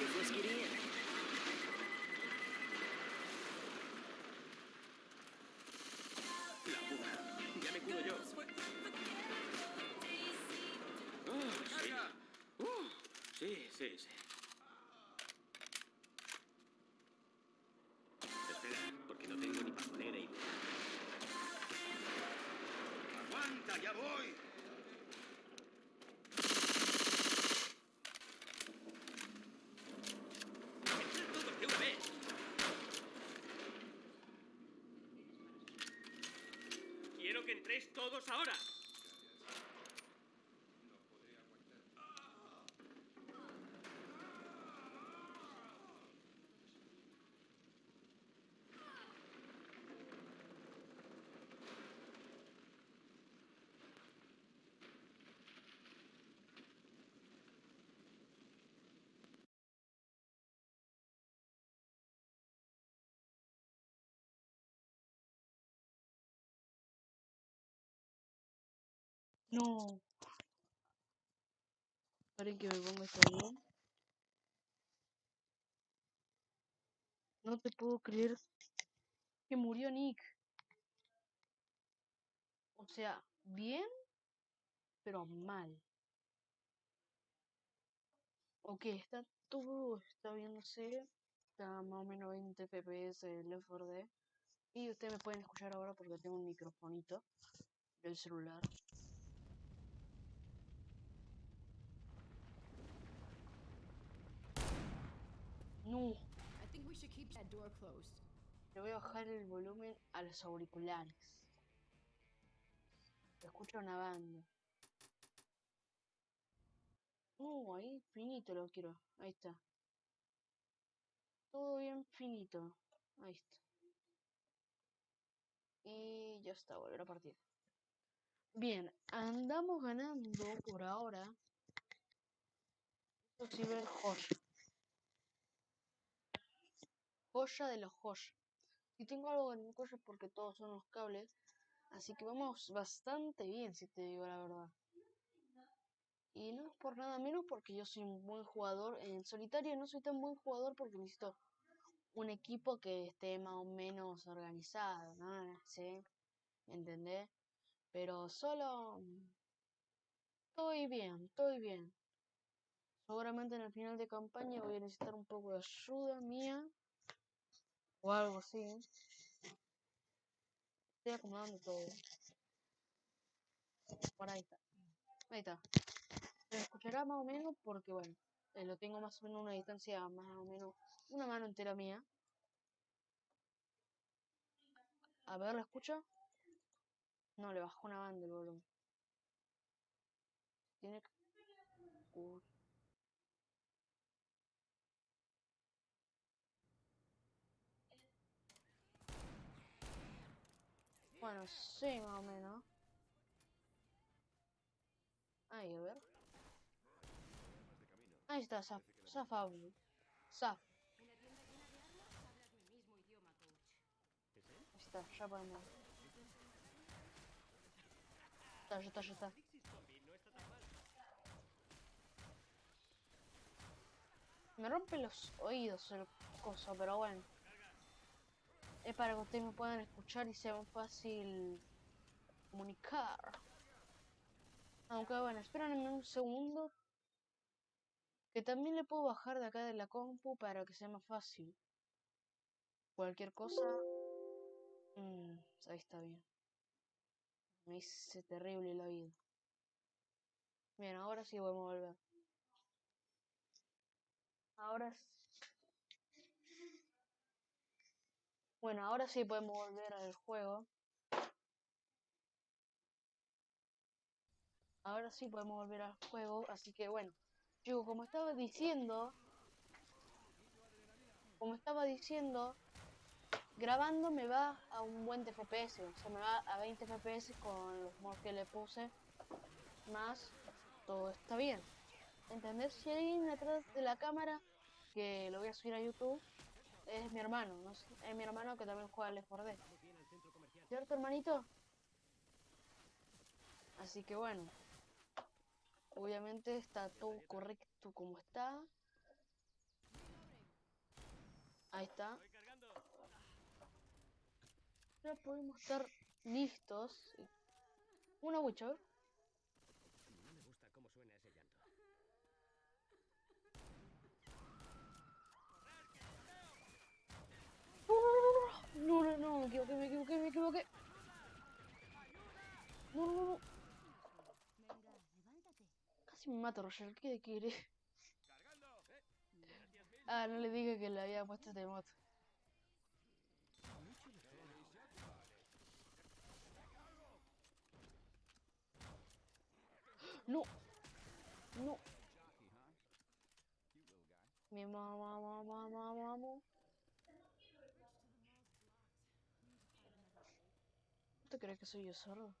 Let's get in. La puta. Ya me curo yo. Oh, sí. Uh, sí, sí, sí. Espera, porque no tengo ni papelera y... ¡Aguanta, ya voy! Ahora. No. Esperen que me ponga esto bien. No te puedo creer que murió Nick. O sea, bien, pero mal. Ok, está todo, está viéndose. Está más o menos 20 fps el Left 4 Dead. Y ustedes me pueden escuchar ahora porque tengo un microfonito del celular. No, I think we should keep that door closed. le voy a bajar el volumen a los auriculares. Se escucha una banda. No, ahí finito lo quiero. Ahí está. Todo bien finito. Ahí está. Y ya está, volver a partir. Bien, andamos ganando por ahora. Esto sí ver joya. Joya de los joyas. Si tengo algo en es porque todos son los cables. Así que vamos bastante bien, si te digo la verdad. Y no es por nada menos porque yo soy un buen jugador. En solitario no soy tan buen jugador porque necesito un equipo que esté más o menos organizado, ¿no? ¿Sí? ¿Entendés? Pero solo... Estoy bien, estoy bien. Seguramente en el final de campaña voy a necesitar un poco de ayuda mía. O algo así. Estoy acomodando todo. Por ahí está. Ahí está. Se escuchará más o menos porque, bueno, eh, lo tengo más o menos a una distancia más o menos una mano entera mía. A ver, ¿lo escucha? No, le bajó una banda el volumen. Tiene que... Uy. Bueno, sí, más o menos. Ahí, a ver. Ahí está, Zaf. Zafable. Zaf. Ahí está, ya podemos. Está, ya está, ya está. Me rompe los oídos el coso, pero bueno. Es para que ustedes me puedan escuchar y sea más fácil comunicar. Aunque bueno, espérenme un segundo. Que también le puedo bajar de acá de la compu para que sea más fácil. Cualquier cosa. Mm, ahí está bien. Me hice terrible la vida. Bien, ahora sí podemos volver. Ahora s- Bueno, ahora sí podemos volver al juego. Ahora sí podemos volver al juego, así que bueno. Yo, como estaba diciendo, como estaba diciendo, grabando me va a un buen FPS, o sea, me va a 20 FPS con los mods que le puse, más todo está bien. ¿Entendés? Si alguien atrás de la cámara que lo voy a subir a YouTube, es mi hermano, ¿no? sé, Es mi hermano que también juega al Left 4 Dead. ¿Cierto, hermanito? Así que bueno. Obviamente está todo correcto como está. Ahí está. Ya podemos estar listos. Una witch, a ver. No me gusta cómo suena ese llanto. No, no, no, me equivoqué, me equivoqué, me equivoqué. No, no, no. Casi me mato, Roger. ¿Qué quiere? Ah, no le dije que le había puesto este mod. No. No. Mi mamá, mamá, mamá, mamá. ¿Tú crees que soy yo solo?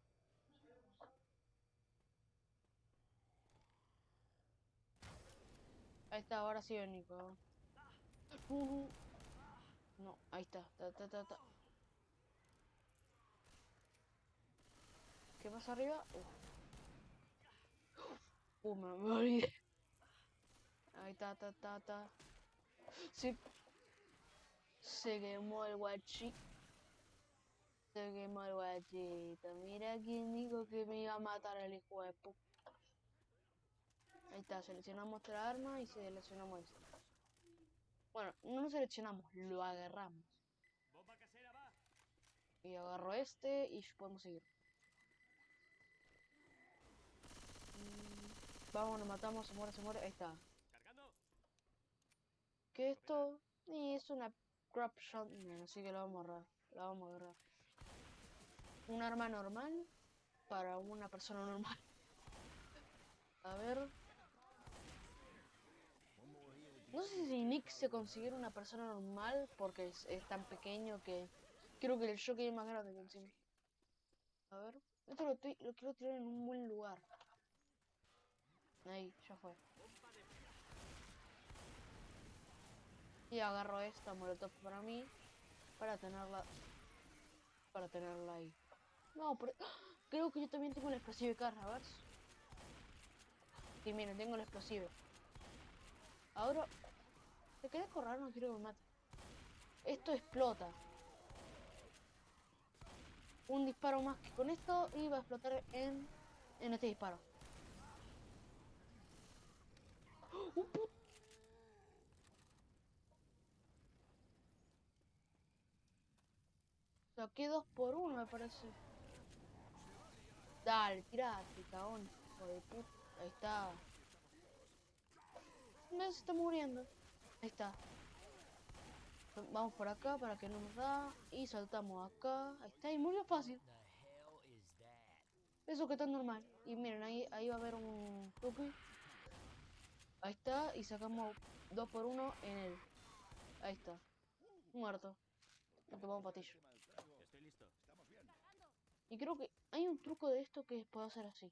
Ahí está, ahora sí, Nico. Uh, no, ahí está. Ta, ta, ta, ta. ¿Qué pasa arriba? Uh, uh me morí. Ahí está, ta, ta, ta. Sí. Se quemó el guachi. Quemó el guachito. Mira quién dijo que me iba a matar el hijo de pu. Ahí está, seleccionamos otra arma y seleccionamos esta. Bueno, no lo seleccionamos, lo agarramos. Y agarro este y podemos seguir. Mm, Vamos, nos matamos, se muere, se muere. Ahí está. ¿Qué es esto? Y es una crop shot. Así que la vamos a agarrar. La vamos a agarrar. Un arma normal para una persona normal. A ver. No sé si Nick se considera una persona normal porque es, tan pequeño que creo que el shock es más grande que encima. A ver. Esto lo, estoy- lo quiero tirar en un buen lugar. Ahí, ya fue. Y agarro esta molotov para mí. Para tenerla. Para tenerla ahí. No, pero. Creo que yo también tengo el explosivo de carga, a ver. Sí, miren, tengo el explosivo. Ahora. Se queda correr, no quiero que me mate. Esto explota. Un disparo más que con esto y va a explotar en. En este disparo. ¡Oh, Saqué dos por uno, me parece. Dale, tirate, cagón. Hijo de puta. Ahí está. Me se está muriendo. Ahí está. Vamos por acá para que no nos da. Y saltamos acá. Ahí está. Y murió fácil. Eso que está normal. Y miren, ahí, ahí va a haber un tuki. Ahí está. Y sacamos dos por uno en él. Ahí está. Muerto. Le tomamos patillo. Y creo que hay un truco de esto que puedo hacer así.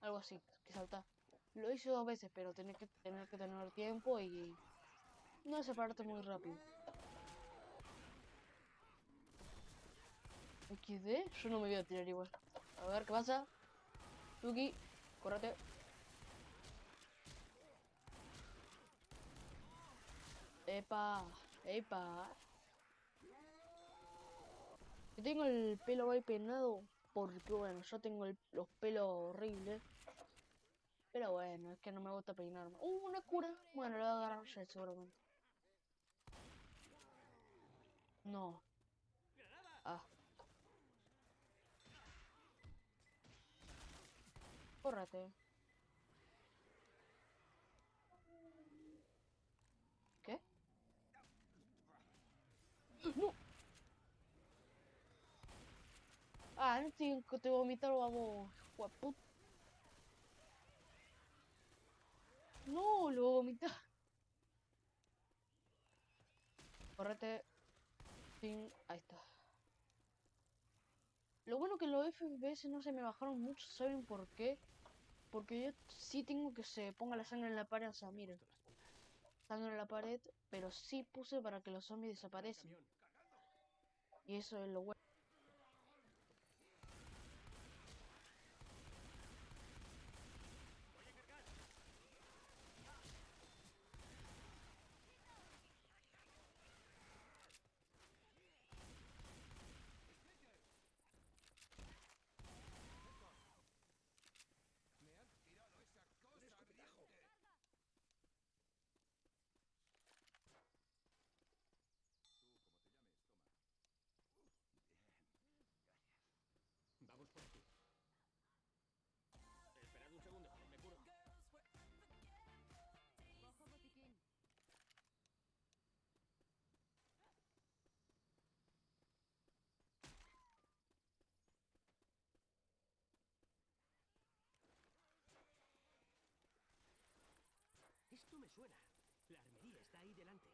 Algo así, que saltar. Lo hice dos veces, pero tenés que tener que tener tiempo y no separarte muy rápido. XD, yo no me voy a tirar igual. A ver qué pasa. Tuki, córrete. Epa, epa. Yo tengo el pelo ahí peinado porque, bueno, yo tengo los pelos horribles. Pero bueno, es que no me gusta peinarme. ¡Uh, una cura! Bueno, lo voy a agarrar ya seguramente. No. Ah. Córrate. ¿Qué? ¡No! Ah, que te vomitar, vamos. Guapo. No, lo vomita. Córrete. Sin. Ahí está. Lo bueno que los FPS no se me bajaron mucho, ¿saben por qué? Porque yo sí tengo que se ponga la sangre en la pared, o sea, miren. Sangre en la pared, pero sí puse para que los zombies desaparecen. Y eso es lo bueno. Suena. La armería está ahí delante.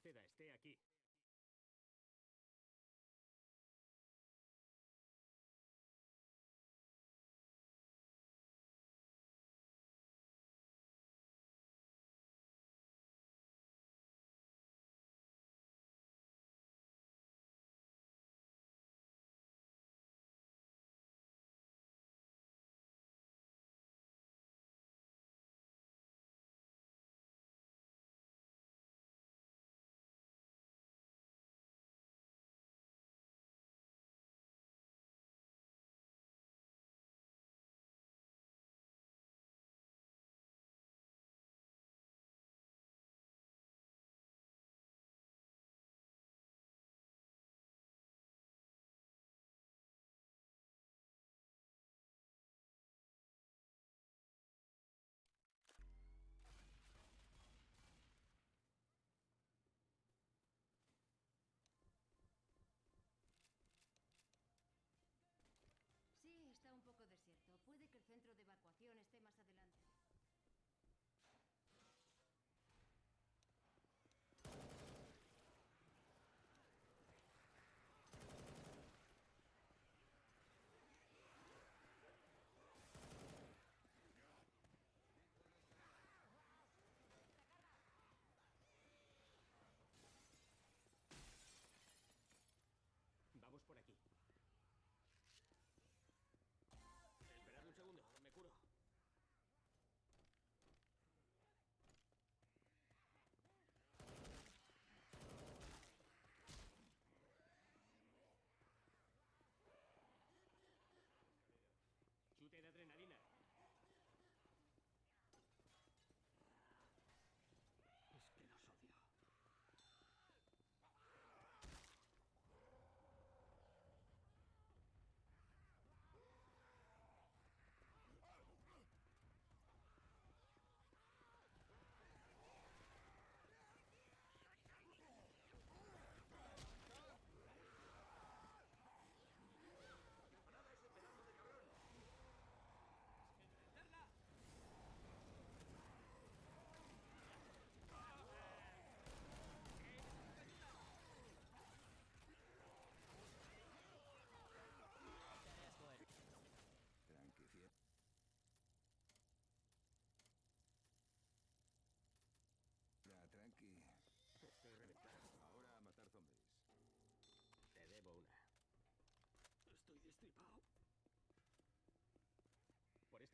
Naceda esté aquí.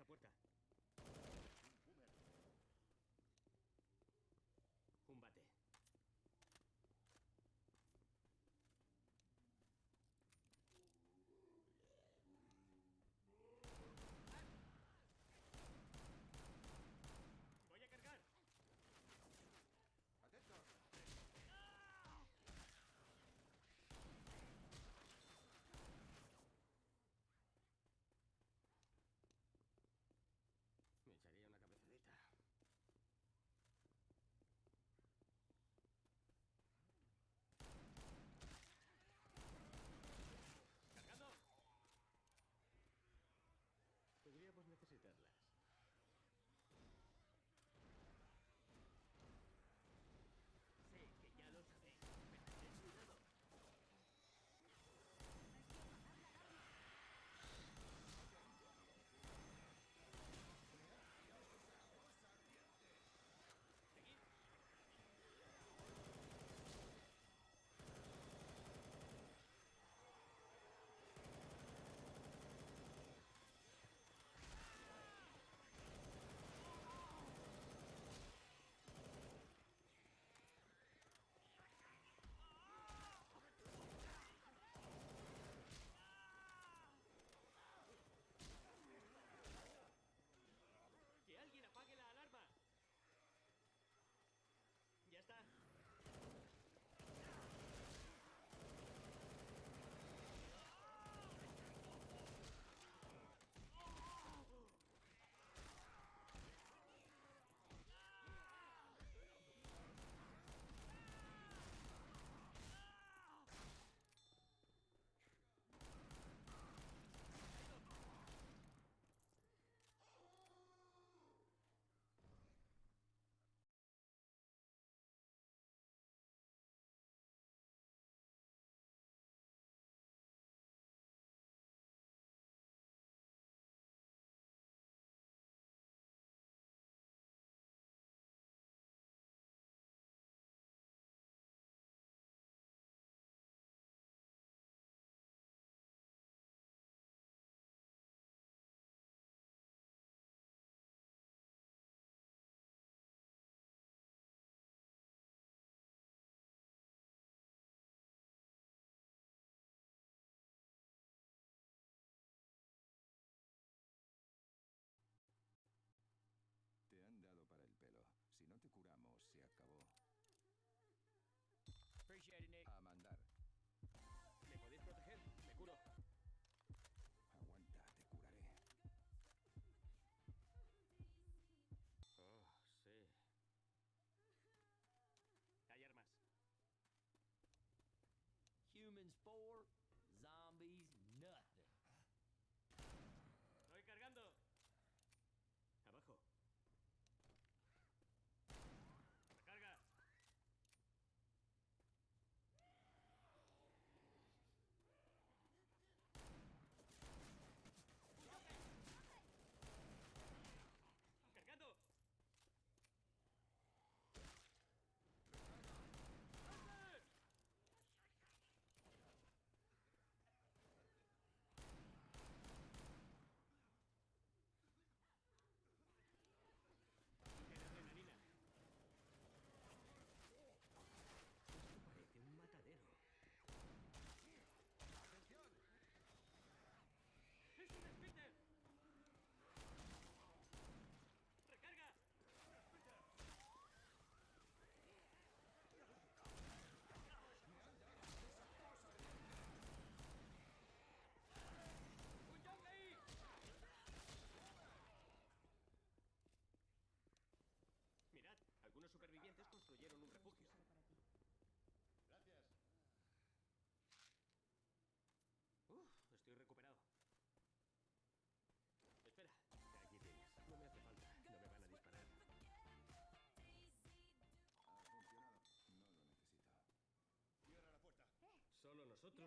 Por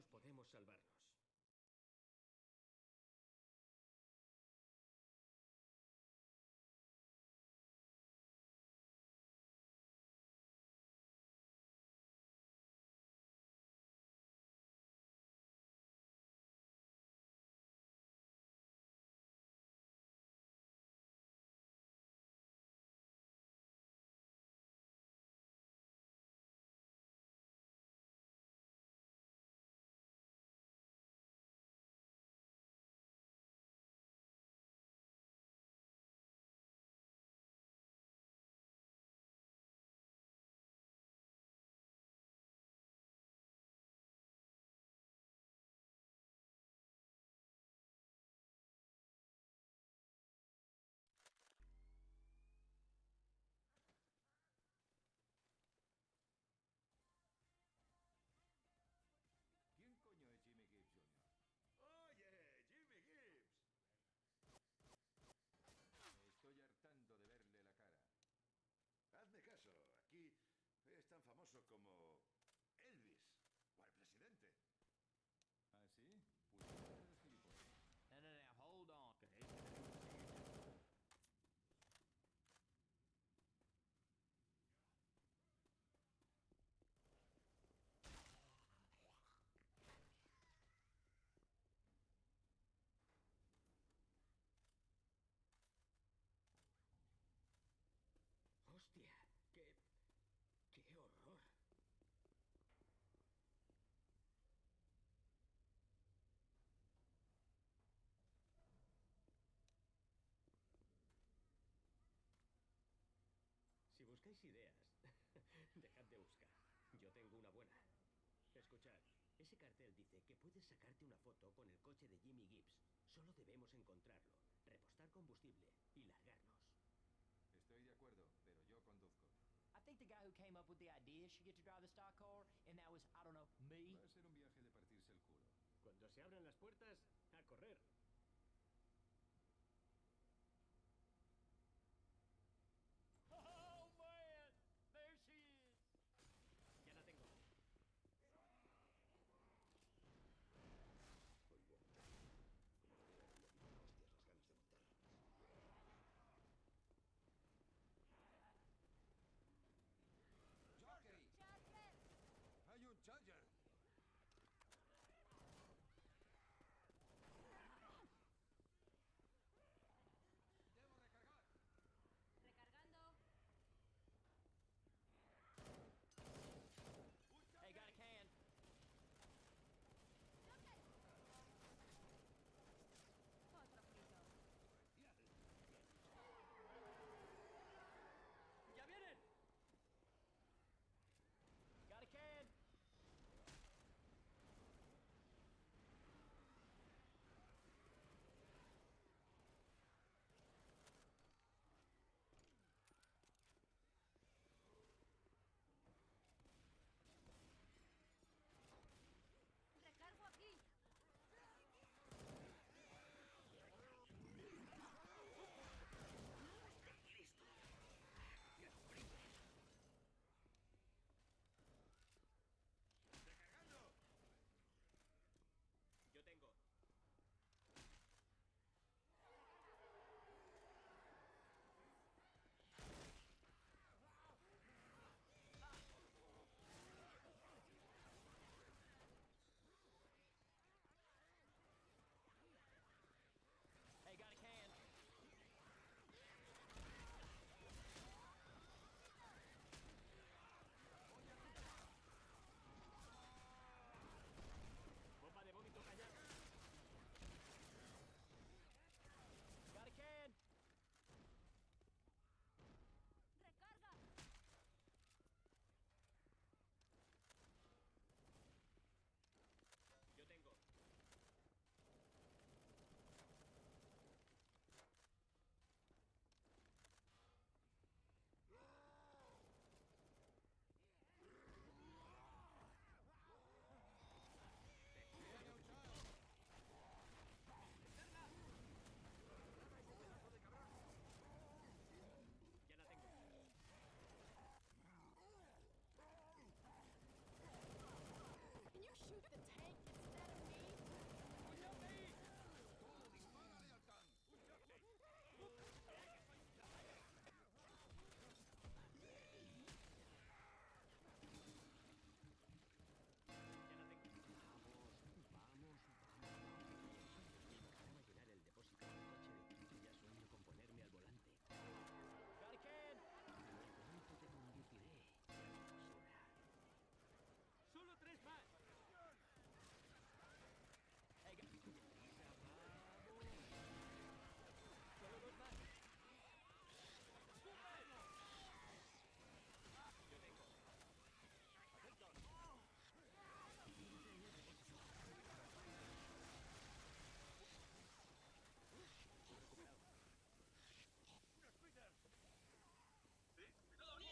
podemos salvarnos. Tan famoso como Elvis o el presidente. ¿Ah, sí? Pues eres gilipollas. No, no, no, hold on. ¿Creéis que tenemos que seguir? ¡Hostia! ¡Qué... qué horror! Buscáis ideas, dejad de buscar. Yo tengo una buena. Escuchad, ese cartel dice que puedes sacarte una foto con el coche de Jimmy Gibbs. Solo debemos encontrarlo, repostar combustible y largarnos. Estoy de acuerdo, pero yo conduzco. I think the guy who came up with the idea should get to drive the stock car, and that was, I don't know, me. Va a ser un viaje de partirse el culo. Cuando se abran las puertas, a correr.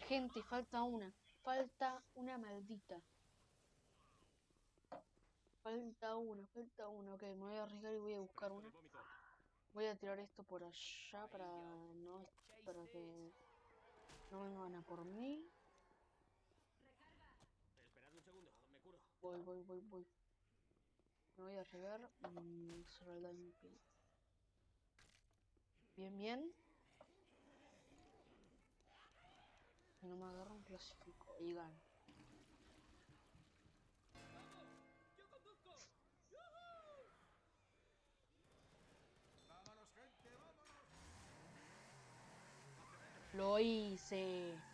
Gente, falta una. Falta una maldita. Falta una, falta una. Ok, me voy a arriesgar y voy a buscar una. Voy a tirar esto por allá para no para que no vengan a por mí. Voy, voy, voy, voy. Me voy a arriesgar. Solo el daño Bien, bien. No me agarran, clasifico y gano. Lo hice.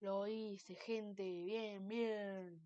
Lo hice, gente. Bien, bien.